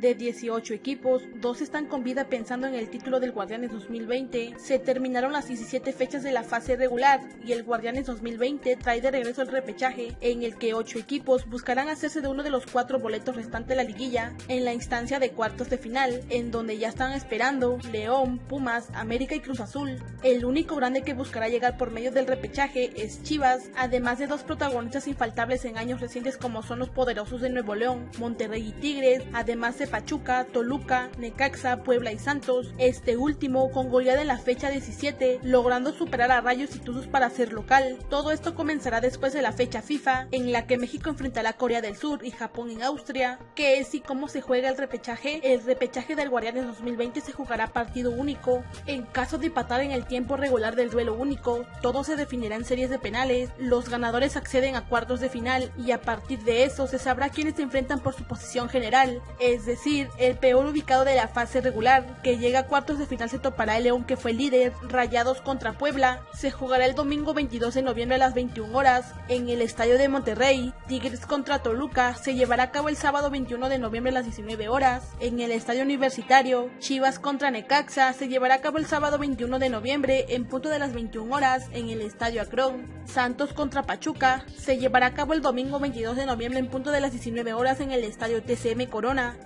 De 18 equipos, dos están con vida pensando en el título del Guardianes 2020. Se terminaron las 17 fechas de la fase regular y el Guardianes 2020 trae de regreso el repechaje, en el que 8 equipos buscarán hacerse de uno de los cuatro boletos restantes de la liguilla en la instancia de cuartos de final, en donde ya están esperando León, Pumas, América y Cruz Azul. El único grande que buscará llegar por medio del repechaje es Chivas, además de dos protagonistas infaltables en años recientes como son los poderosos de Nuevo León, Monterrey y Tigres, además de Pachuca, Toluca, Necaxa, Puebla y Santos, este último con goleada en la fecha 17, logrando superar a Rayos y Tuzos para ser local. Todo esto comenzará después de la fecha FIFA, en la que México enfrentará a Corea del Sur y Japón en Austria. ¿Qué es y cómo se juega el repechaje? El repechaje del Guardianes 2020 se jugará partido único. En caso de empatar en el tiempo regular del duelo único, todo se definirá en series de penales, los ganadores acceden a cuartos de final y a partir de eso se sabrá quiénes se enfrentan por su posición general, es decir, el peor ubicado de la fase regular, que llega a cuartos de final se topará el León que fue líder, Rayados contra Puebla, se jugará el domingo 22 de noviembre a las 21 horas en el Estadio de Monterrey, Tigres contra Toluca se llevará a cabo el sábado 21 de noviembre a las 19 horas, en el Estadio Universitario, Chivas contra Necaxa se llevará a cabo el sábado 21 de noviembre en punto de las 21 horas en el Estadio Akron, Santos contra Pachuca se llevará a cabo el domingo 22 de noviembre en punto de las 19 horas en el Estadio TCM Corona,